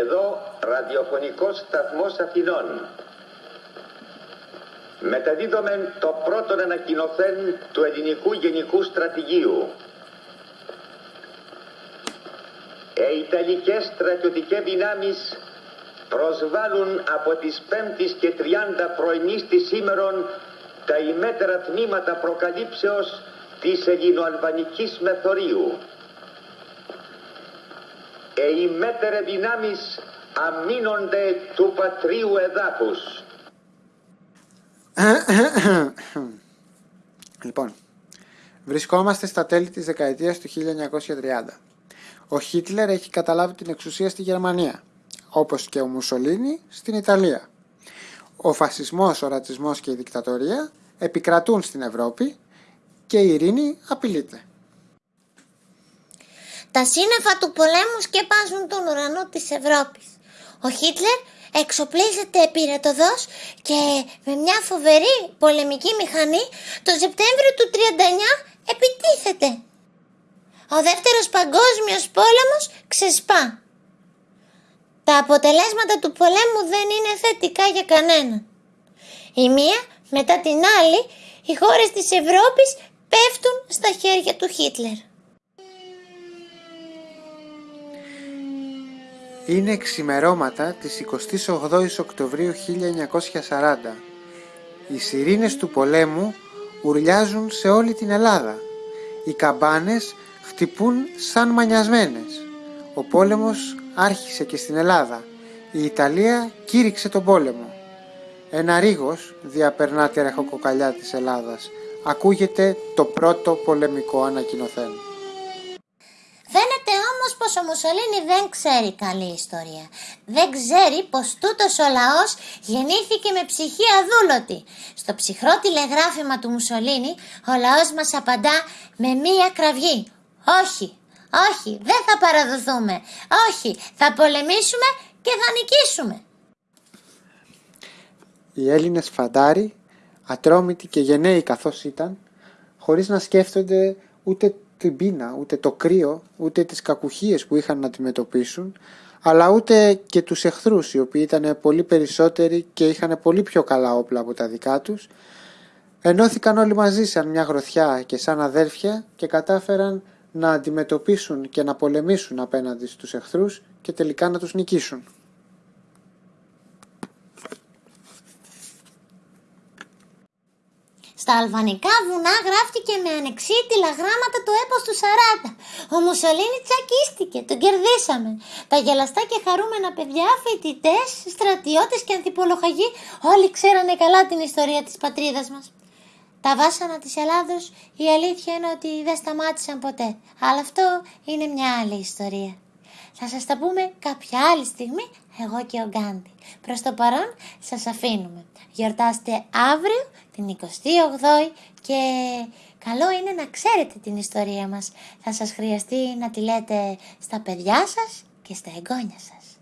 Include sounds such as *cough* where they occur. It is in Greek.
Εδώ ραδιοφωνικός σταθμός Αθηνών. Μεταδίδομαι το πρώτο ανακοινωθέν του ελληνικού γενικού στρατηγίου. Οι Ιταλικές στρατιωτικές δυνάμεις προσβάλλουν από τις 5 και 30 πρωινής της σήμερον τα ημέτερα τμήματα προκαλύψεως της ελληνοαλβανικής μεθορίου. Οι ημέτερε δυνάμεις αμήνονται του πατρίου εδάφους. *coughs* λοιπόν, βρισκόμαστε στα τέλη της δεκαετίας του 1930. Ο Χίτλερ έχει καταλάβει την εξουσία στη Γερμανία, όπως και ο Μουσολίνη στην Ιταλία. Ο φασισμός, ο ρατσισμός και η δικτατορία επικρατούν στην Ευρώπη και η ειρήνη απειλείται. Τα σύννεφα του πολέμου σκεπάζουν τον ουρανό της Ευρώπης. Ο Χίτλερ εξοπλίζεται πυρετοδός και με μια φοβερή πολεμική μηχανή το Σεπτέμβριο του 39 επιτίθεται. Ο δεύτερος παγκόσμιος πόλεμος ξεσπά. Τα αποτελέσματα του πολέμου δεν είναι θετικά για κανένα. Η μία μετά την άλλη οι χώρες της Ευρώπης πέφτουν στα χέρια του Χίτλερ. Είναι ξημερώματα της 28ης Οκτωβρίου 1940. Οι σιρήνες του πολέμου ουρλιάζουν σε όλη την Ελλάδα. Οι καμπάνες χτυπούν σαν μανιασμένες. Ο πόλεμος άρχισε και στην Ελλάδα. Η Ιταλία κήρυξε τον πόλεμο. Ένα ρίγος διαπερνά τη ρεχοκοκαλιά της Ελλάδας. Ακούγεται το πρώτο πολεμικό ανακοινωθέν. Φαίνεται όμως πως ο Μουσολίνη δεν ξέρει καλή ιστορία. Δεν ξέρει πως τούτος ο λαός γεννήθηκε με ψυχή αδούλωτη. Στο ψυχρό τηλεγράφημα του Μουσολίνη ο λαός μας απαντά με μία κραυγή. Όχι, όχι, δεν θα παραδοθούμε. Όχι, θα πολεμήσουμε και θα νικήσουμε. Οι Έλληνες φαντάροι, ατρόμητοι και γενναίοι καθώς ήταν, χωρίς να σκέφτονται ούτε την πείνα, ούτε το κρύο, ούτε τις κακουχίες που είχαν να αντιμετωπίσουν, αλλά ούτε και τους εχθρούς οι οποίοι ήταν πολύ περισσότεροι και είχαν πολύ πιο καλά όπλα από τα δικά τους, ενώθηκαν όλοι μαζί σαν μια γροθιά και σαν αδέρφια και κατάφεραν να αντιμετωπίσουν και να πολεμήσουν απέναντι στους εχθρούς και τελικά να τους νικήσουν. Στα αλβανικά βουνά γράφτηκε με ανεξίτηλα γράμματα το έπος του 40. Ο Μουσολίνη τσακίστηκε, τον κερδίσαμε. Τα γελαστά και χαρούμενα παιδιά, φοιτητές, στρατιώτες και ανθιπολογαγοί όλοι ξέρανε καλά την ιστορία της πατρίδας μας. Τα βάσανα της Ελλάδος η αλήθεια είναι ότι δεν σταμάτησαν ποτέ. Αλλά αυτό είναι μια άλλη ιστορία. Θα σας τα πούμε κάποια άλλη στιγμή εγώ και ο Γκάντι. Προς το παρόν σας αφήνουμε. Γιορτάστε αύριο την 28η και καλό είναι να ξέρετε την ιστορία μας. Θα σας χρειαστεί να τη λέτε στα παιδιά σας και στα εγγόνια σας.